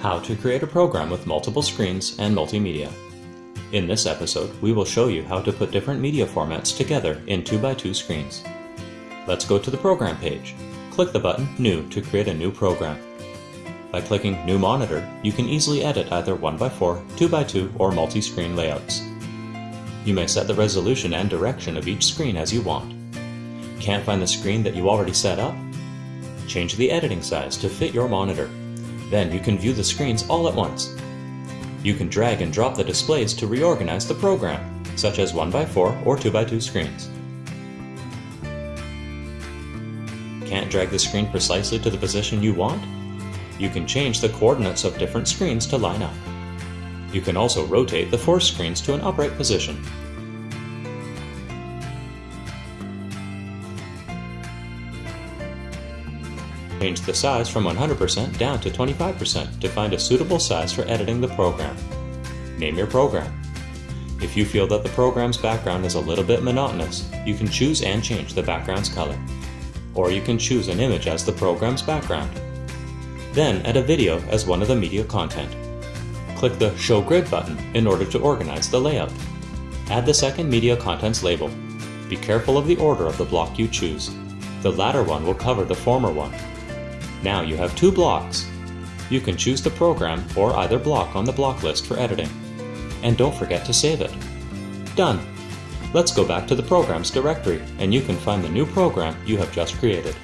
How to create a program with multiple screens and multimedia. In this episode, we will show you how to put different media formats together in 2x2 screens. Let's go to the program page. Click the button New to create a new program. By clicking New Monitor, you can easily edit either 1x4, 2x2, or multi-screen layouts. You may set the resolution and direction of each screen as you want. Can't find the screen that you already set up? Change the editing size to fit your monitor. Then you can view the screens all at once. You can drag and drop the displays to reorganize the program, such as 1x4 or 2x2 screens. Can't drag the screen precisely to the position you want? You can change the coordinates of different screens to line up. You can also rotate the four screens to an upright position. Change the size from 100% down to 25% to find a suitable size for editing the program. Name your program. If you feel that the program's background is a little bit monotonous, you can choose and change the background's color. Or you can choose an image as the program's background. Then add a video as one of the media content. Click the Show Grid button in order to organize the layout. Add the second media contents label. Be careful of the order of the block you choose. The latter one will cover the former one. Now you have two blocks. You can choose the program or either block on the block list for editing. And don't forget to save it. Done! Let's go back to the Programs directory and you can find the new program you have just created.